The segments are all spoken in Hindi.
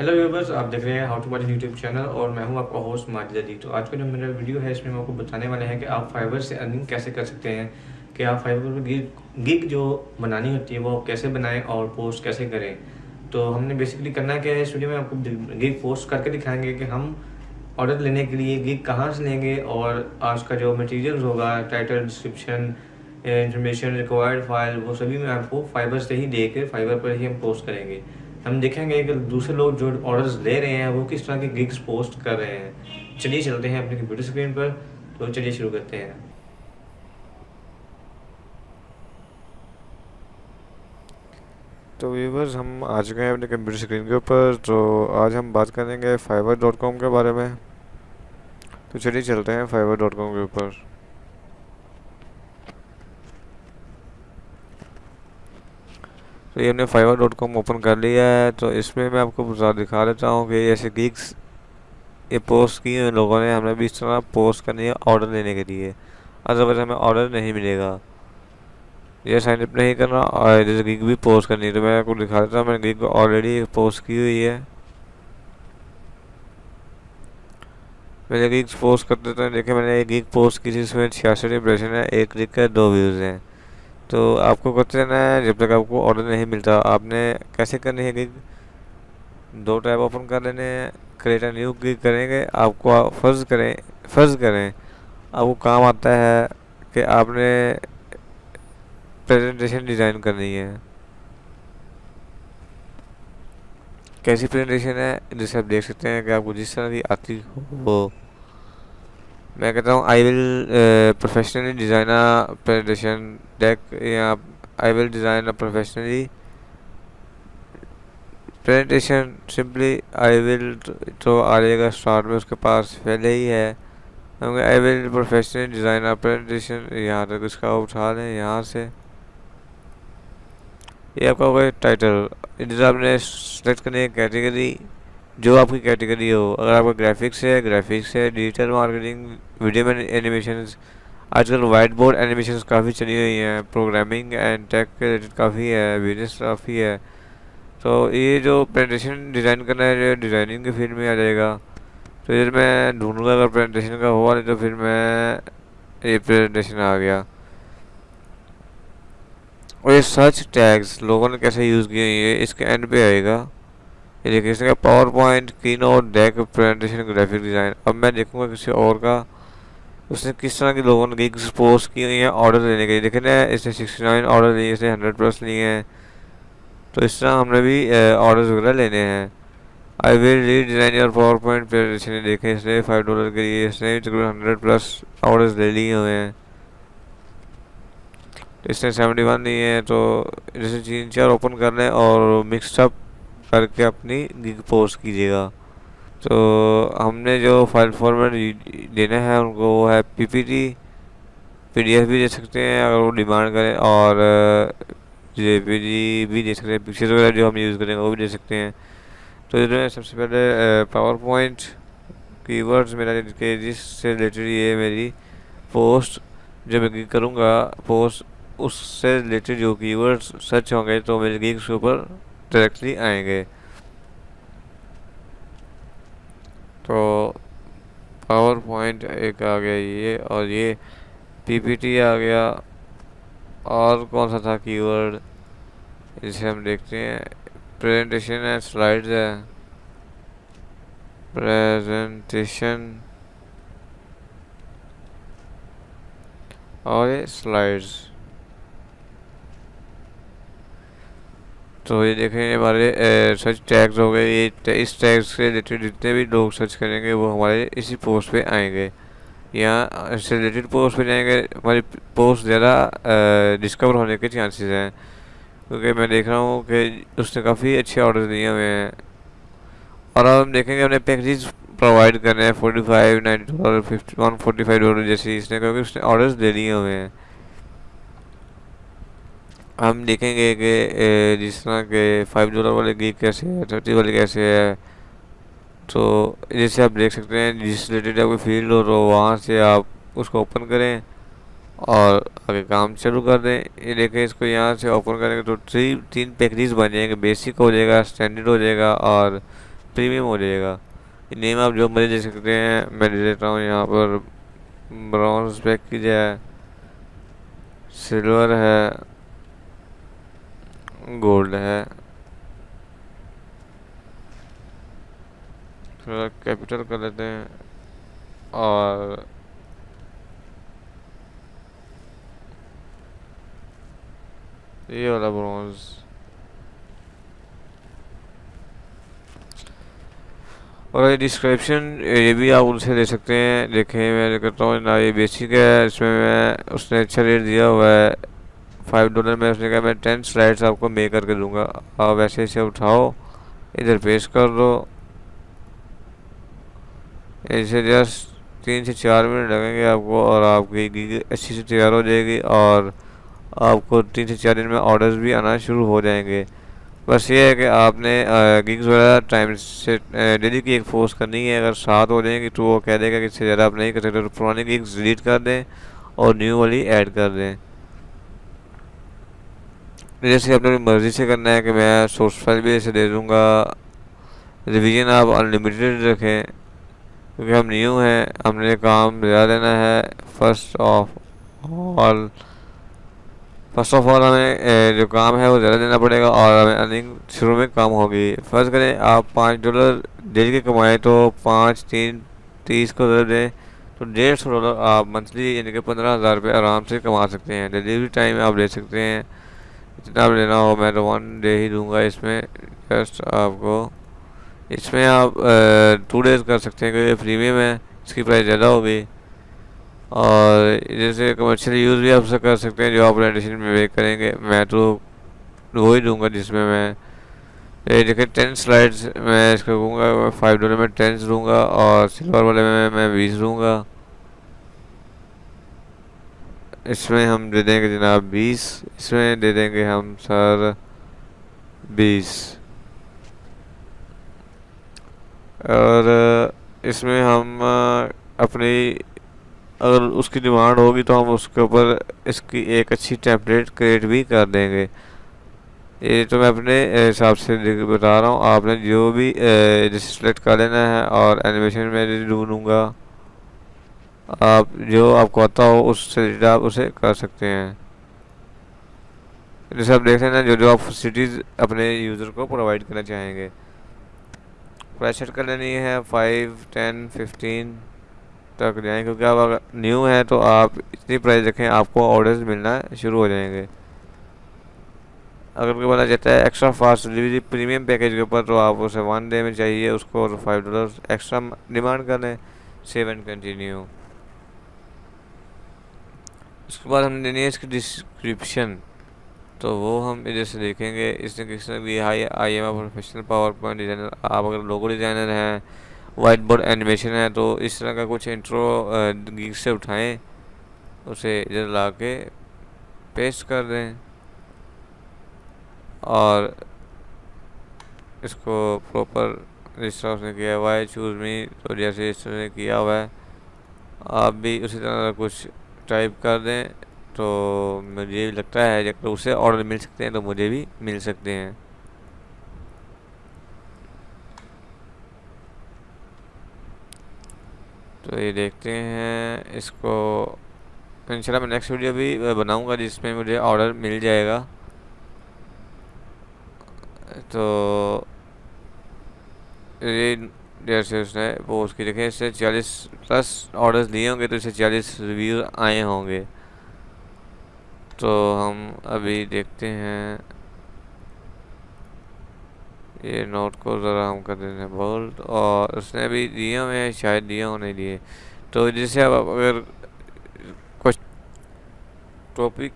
हेलो व्यूवर्स आप देख रहे हैं how to watch YouTube channel और मैं हूँ आपका होस्ट माजिद तो आज का जो मेरा वीडियो है, इसमें मैं आपको बताने वाले हैं कि आप फाइबर से अर्निंग कैसे कर सकते हैं, कि आप फाइबर पर गिग गिग जो बनानी होती है, वो आप कैसे बनाएँ और पोस्ट कैसे करें। तो हमने बेसिकली करना क्या है, इस वीडियो में आपको गिग पोस्ट करके दिखाएँगे कि हम ऑर्डर लेने के लिए गिग कहाँ से लेंगे और आज का जो मटीरियल होगा title description information required file वो सभी मैं आपको फाइबर से ही दे कर फाइबर पर ही हम पोस्ट करेंगे। हम देखेंगे कि दूसरे लोग जो ऑर्डर्स ले रहे हैं, वो किस तरह के गिग्स पोस्ट कर रहे हैं। चलिए चलते हैं अपने कंप्यूटर स्क्रीन पर तो चलिए शुरू करते हैं। तो व्यूवर्स हम आ चुके हैं अपने कंप्यूटर स्क्रीन के ऊपर तो आज हम बात करेंगे फाइवर डॉट कॉम के बारे में। तो चलिए चलते हैं फाइवर डॉट कॉम के ऊपर। तो ये हमने फाइवर डॉट कॉम ओपन कर लिया है तो इसमें मैं आपको दिखा देता हूँ कि ऐसे गिग्स ये पोस्ट किए हैं लोगों ने हमें भी इस तरह पोस्ट करनी है ऑर्डर लेने के लिए। अदरवाइज़ हमें ऑर्डर नहीं मिलेगा। ये साइन अप नहीं करना, और जैसे गिग भी पोस्ट करनी है तो मैं आपको दिखा देता हूँ, मैंने गिग ऑलरेडी पोस्ट की हुई है। मैंने गिग पोस्ट कर देता हूँ, देखिए मैंने एक गिग पोस्ट की थी, इसमें छियासठ इंप्रेशन है, एक क्लिक का दो व्यूज़ हैं। तो आपको करते रहना है जब तक आपको ऑर्डर नहीं मिलता, आपने कैसे करनी है गिग दो टैब ओपन कर लेने हैं क्रिएट न्यू गिग करेंगे, आपको फ़र्ज़ करें फ़र्ज़ करें, आपको काम आता है कि आपने प्रेजेंटेशन डिज़ाइन करनी है। कैसी प्रेजेंटेशन है? जिसे आप देख सकते हैं कि आपको जिस तरह की आती हो मैं कहता हूँ I will professionally design a presentation deck या I will design a professionally presentation simply I will तो आ जाएगा स्टार्ट में उसके पास पहले ही है। I will professionally design a presentation यहाँ तक इसका उठा लें, यहाँ से। ये आपका होगा टाइटल इधर आपने सेलेक्ट करनी है कैटेगरी जो आपकी कैटेगरी हो, अगर आपका ग्राफिक्स है ग्राफिक्स है डिजिटल मार्केटिंग वीडियो में एनिमेशन आजकल वाइट बोर्ड एनिमेशन काफ़ी चली हुई हैं प्रोग्रामिंग एंड टेक रिलेटेड काफ़ी है बिज़नेस काफ़ी है तो ये जो प्रेजेंटेशन डिज़ाइन करना है डिज़ाइनिंग के फ़ील्ड में आ जाएगा। तो इधर मैं ढूंढूँगा, अगर प्रेजेंटेशन का हुआ नहीं तो फिर मैं ये प्रेजेंटेशन आ गया। और ये सर्च टैग्स लोगों ने कैसे यूज़ किए ये इसके एंड पे आएगा। ये देखिए इसका PowerPoint keynote deck presentation graphic design अब मैं देखूँगा किसी और का, उसने किस तरह के लोगों ने गिग्स पोस्ट की हुई है ऑर्डर लेने के लिए। देखे ना, इसने सिक्सटी नाइन ऑर्डर लिए, इसने हंड्रेड प्लस लिए हैं। तो इस तरह हमने भी ऑर्डर वगैरह लेने हैं। I will redesign your PowerPoint presentation देखें, इसने फाइव डॉलर के लिए, इसने तकरीबन हंड्रेड प्लस ऑर्डर्स ले लिए हुए हैं। इसने सेवेंटी वन लिए हैं तो जैसे तीन चार ओपन कर लें और मिक्सअप करके अपनी गिग पोस्ट कीजिएगा। तो हमने जो फ़ाइल फॉर्मेट देना है, उनको वो है पीपीटी पीडीएफ भी दे सकते हैं अगर वो डिमांड करें, और जेपीजी भी दे सकते हैं पिक्चर्स वगैरह जो हम यूज़ करेंगे, वो भी दे सकते हैं। तो इधर सबसे पहले पावर पॉइंट कीवर्ड्स मेरा के जिससे रिलेटेड ये मेरी पोस्ट जब मैं करूँगा पोस्ट उससे रिलेटेड जो कीवर्ड्स सर्च होंगे तो मेरे गिग्स के ऊपर डायरेक्टली आएँगे। तो पावर पॉइंट एक आ गया ये और ये पीपीटी आ गया। और कौन सा था कीवर्ड जिसे हम देखते हैं। प्रेजेंटेशन है स्लाइड्स है। प्रेजेंटेशन और ये स्लाइड्स तो ये देखें हमारे सर्च टैग्स हो गए, ये इस टैग से रिलेटेड जितने भी लोग सर्च करेंगे, वो हमारे इसी पोस्ट पे आएँगे। यहाँ इससे रिलेटेड पोस्ट पे जाएँगे, हमारी पोस्ट ज़्यादा डिस्कवर होने के चांसेस हैं। क्योंकि मैं देख रहा हूँ कि उसने काफ़ी अच्छे ऑर्डर दिए हुए हैं। और अब हम देखेंगे हमने पैकेज प्रोवाइड कर रहे हैं forty five ninety dollar fifty one forty five dollar जैसे इसने, क्योंकि उसने ऑर्डर्स दे दिए हुए हैं। हम देखेंगे कि जिस तरह के फाइव डॉलर वाले गिग कैसे है थर्टी वाले कैसे है। तो जैसे आप देख सकते हैं, जिस रिलेटेड आपकी फ़ील्ड हो तो वहाँ से आप उसको ओपन करें और आगे काम शुरू कर दें। ये देखें, इसको यहाँ से ओपन करेंगे तो थ्री तीन पैकेजेस बन जाएँगे। बेसिक हो जाएगा स्टैंडर्ड हो जाएगा और प्रीमियम हो जाएगा। नेम आप जो मर्ज़ी दे सकते हैं, मैं दे देता हूँ यहाँ पर। ब्रॉन्ज पैकेज है सिल्वर है गोल्ड है। थोड़ा कैपिटल कर लेते हैं और ये वाला ब्रॉन्ज। और ये डिस्क्रिप्शन, ये भी आप उनसे ले सकते हैं। देखें मैं करता हूँ, ना ये बेसिक है, इसमें मैं, उसने अच्छा रेट दिया हुआ है। फाइव डॉलर में उसने कहा, मैं टेन स्लाइड्स आपको मे करके दूँगा। आप वैसे इसे उठाओ, इधर पेश कर दो। इसे जस्ट तीन से चार मिनट लगेंगे आपको और आपकी गिग अच्छी से तैयार हो जाएगी और आपको तीन से चार दिन में ऑर्डर्स भी आना शुरू हो जाएँगे। बस ये है कि आपने गिग्स वगैरह टाइम से डेली की एक फोर्स करनी है। अगर सात हो जाएँगी तो वो कह देगा कि इससे ज़्यादा आप नहीं कर सकते। तो पुरानी गिग्स डिलीट कर दें और न्यू वाली ऐड कर दें। जैसे आप अपनी मर्ज़ी से करना है कि मैं सोर्स फ़ाइल भी ऐसे दे दूँगा। रिवीजन आप अनलिमिटेड रखें, क्योंकि हम न्यू हैं, हमने काम ज़्यादा लेना है। First of all first of all हमें जो काम है वो ज़्यादा देना पड़ेगा और हमें अर्निंग शुरू में कम होगी। फ़र्ज़ करें आप पाँच डॉलर डेली के कमाएँ तो पाँच, तीन, तीस को दर दें तो डेढ़ सौ डॉलर आप मंथली यानी कि पंद्रह हज़ार रुपये आराम से कमा सकते हैं। डिलीवरी टाइम आप ले सकते हैं। जितना भी लेना हो मैं तो वन डे ही दूँगा इसमें। जस्ट आपको, इसमें आप टू डेज़ कर सकते हैं, क्योंकि प्रीमियम है इसकी प्राइस ज़्यादा होगी। और जैसे कमर्शियल यूज़ भी आप कर सकते हैं, जो आप एडिशन में वे करेंगे, मैं तो वो ही दूँगा जिसमें मैं, ये देखिए टेन स्लाइड्स मैं इसको दूँगा फाइव डॉलर में टेंस दूँगा, और सिल्वर वाले में, मैं बीस दूँगा। इसमें हम दे देंगे जनाब बीस। इसमें दे देंगे हम सर बीस। और इसमें हम अपनी, अगर उसकी डिमांड होगी तो हम उसके ऊपर इसकी एक अच्छी टेम्पलेट क्रिएट भी कर देंगे। ये तो मैं अपने हिसाब से बता रहा हूँ। आपने जो भी सेलेक्ट कर लेना है और एनिमेशन में ढूंढूँगा आप जो आपको आता हो, उससे आप उसे कर सकते हैं। जैसे आप देख रहे लेना जो जो आप फैसिलिटीज़ अपने यूज़र को प्रोवाइड करना चाहेंगे। प्राइस कर लेनी है फाइव टेन फिफ्टीन तक जाएँ, क्योंकि आप अगर न्यू हैं तो आप इतनी प्राइस रखें, आपको ऑर्डर्स मिलना शुरू हो जाएँगे। अगर कोई बोला जाता है extra fast delivery premium package के ऊपर तो आप उसे वन डे में चाहिए, उसको फाइव डॉलर एक्स्ट्रा डिमांड कर लें सेव एंड कंटिन्यू उसके बाद हम देनी है इसकी डिस्क्रिप्शन तो वो हम इधर से देखेंगे। इसने किसने भी hi I am professional PowerPoint designer आप अगर लोगो डिज़ाइनर हैं वाइट बोर्ड एनिमेशन है तो इस तरह का कुछ इंट्रो गीक से उठाएँ, उसे इधर ला के पेस्ट कर दें और इसको प्रॉपर जिस तरह उसने किया हुआ है चूज़ मी तो जैसे इस तरह किया हुआ है, आप भी उसी तरह कुछ टाइप कर दें तो मुझे लगता है अगर उसे ऑर्डर मिल सकते हैं तो मुझे भी मिल सकते हैं। तो ये देखते हैं, इसको इंशाल्लाह मैं नेक्स्ट वीडियो भी बनाऊँगा जिसमें मुझे ऑर्डर मिल जाएगा। तो ये जैसे उसने वो उसकी देखें इससे चालीस प्लस ऑर्डर्स दिए होंगे तो इससे चालीस रिव्यू आए होंगे। तो हम अभी देखते हैं। ये नोट को ज़रा हम कर देते हैं बोल्ड और उसने भी दिए हुए हैं, शायद दिए हो नहीं दिए। तो जैसे अब अगर कुछ टॉपिक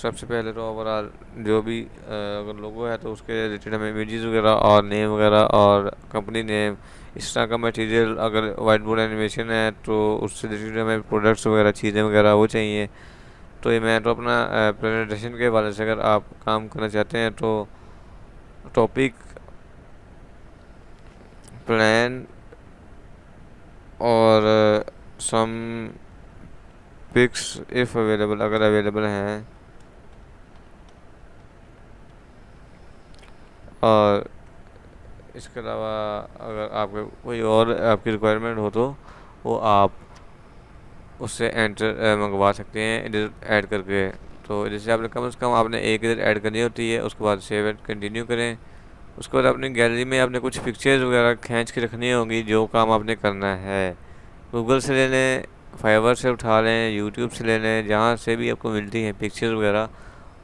सबसे पहले तो ओवरऑल जो भी अगर लोगो है तो उसके रिलेटेड हमें इमेजेस वगैरह और नेम वगैरह और कंपनी नेम इस तरह का मटेरियल अगर वाइट बोर्ड एनिमेशन है तो उससे रिलेटेड हमें प्रोडक्ट्स वगैरह, चीज़ें वगैरह वो चाहिए। तो ये मैं तो अपना प्रेजेंटेशन के वाले से अगर आप काम करना चाहते हैं तो टॉपिक प्लान और सम पिक्स इफ़ अवेलेबल अगर अवेलेबल हैं। और इसके अलावा अगर आपके कोई और आपकी रिक्वायरमेंट हो तो वो आप उससे एंटर मंगवा सकते हैं, इधर ऐड करके। तो जैसे आपने कम से कम आपने एक इधर ऐड करनी होती है, उसके बाद सेव एंड कंटिन्यू करें। उसके बाद अपनी गैलरी में आपने कुछ पिक्चर्स वगैरह खींच के रखनी होगी, जो काम आपने करना है। गूगल से ले लें फाइवर से उठा लें यूट्यूब से ले लें जहाँ से भी आपको मिलती हैं पिक्चर्स वगैरह,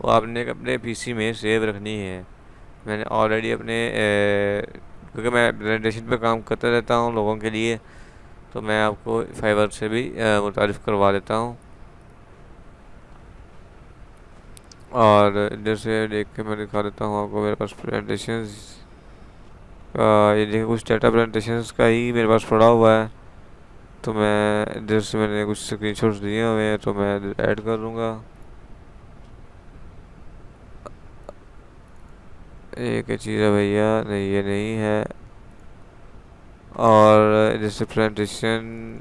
वो आपने अपने पीसी में सेव रखनी है। मैंने ऑलरेडी अपने क्योंकि मैं प्रेजेंटेशन पे काम करता रहता हूँ लोगों के लिए तो मैं आपको फाइवर से भी मुतारफ़ करवा देता हूँ। और इधर से देख के मैं दिखा देता हूँ आपको मेरे पास प्रेजेंटेशन ये देखिए कुछ डाटा प्रेजेंटेशन का ही मेरे पास पड़ा हुआ है। तो मैं इधर से मैंने कुछ स्क्रीन दिए हुए हैं तो मैं ऐड कर दूँगा। एक चीज़ है भैया, नहीं, ये नहीं है। और जैसे प्रेजेंटेशन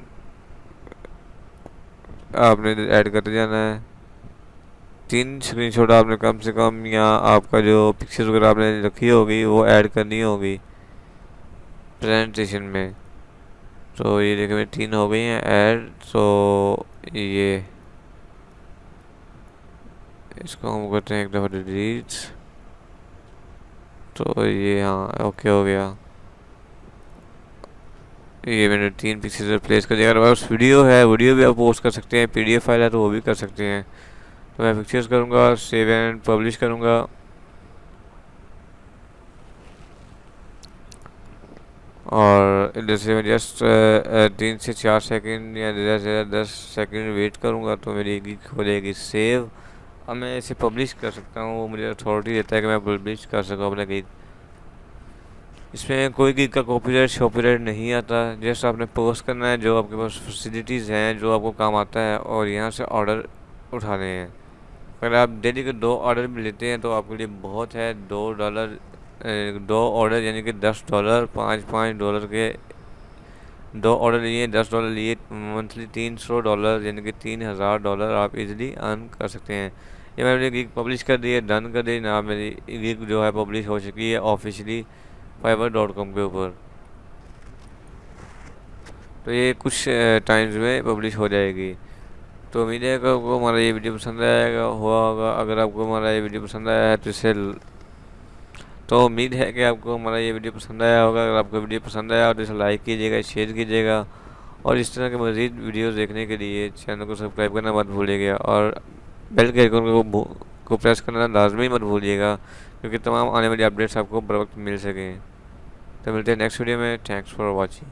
आपने ऐड करते जाना है। तीन स्क्रीनशॉट आपने कम से कम या आपका जो पिक्चर्स वगैरह आपने रखी होगी, वो ऐड करनी होगी प्रेजेंटेशन में। तो ये देखिए मेरी तीन हो गई हैं ऐड तो ये, इसको हम करते हैं एक दफ़ा डिलीट तो ये हाँ ओके हो गया। ये मैंने तीन पिक्चर्स रिप्लेस कर दिया। अगर उस वीडियो है वीडियो भी आप पोस्ट कर सकते हैं पीडीएफ फ़ाइल है तो वो भी कर सकते हैं। तो मैं पिक्चर्स करूँगा सेव एंड पब्लिश करूँगा। और इधर से मैं जस्ट तीन से चार सेकंड या ज़्यादा से ज़्यादा दस सेकंड वेट करूँगा तो मेरी हो जाएगी सेव अब मैं इसे पब्लिश कर सकता हूँ, वो मुझे अथॉरिटी देता है कि मैं पब्लिश कर सकूँ अपने गीत। इसमें कोई गीत का कॉपीराइट शॉपीराइट नहीं आता। जैसे आपने पोस्ट करना है, जो आपके पास फैसिलिटीज़ हैं, जो आपको काम आता है, और यहाँ से ऑर्डर उठाने हैं। अगर आप डेली के दो ऑर्डर भी लेते हैं तो आपके लिए बहुत है। दो डॉलर दो ऑर्डर यानी कि दस डॉलर पाँच पाँच डॉलर के दो ऑर्डर लिए, दस डॉलर लिए मंथली तीन सौ डॉलर यानी कि तीन हज़ार डॉलर आप इजीली अर्न कर सकते हैं। ये मैंने गिग पब्लिश कर दी है डन कर दी ना मेरी गिग जो है पब्लिश हो चुकी है ऑफिशियली फाइबर डॉट कॉम के ऊपर। तो ये कुछ टाइम्स में पब्लिश हो जाएगी। तो उम्मीद है कि आपको हमारा ये वीडियो पसंद आएगा हुआ होगा। अगर आपको हमारा ये वीडियो पसंद आया है तो इसे तो उम्मीद है कि आपको हमारा ये वीडियो पसंद आया होगा। अगर आपको वीडियो पसंद आया हो तो इसे लाइक कीजिएगा शेयर कीजिएगा और इस तरह के मज़ीद वीडियोस देखने के लिए चैनल को सब्सक्राइब करना मत भूलिएगा और बेल के आइकन को को प्रेस करना लाजमी मत भूलिएगा क्योंकि तमाम आने वाली अपडेट्स आपको बर वक्त मिल सकें। तो मिलते हैं नेक्स्ट वीडियो में। Thanks for watching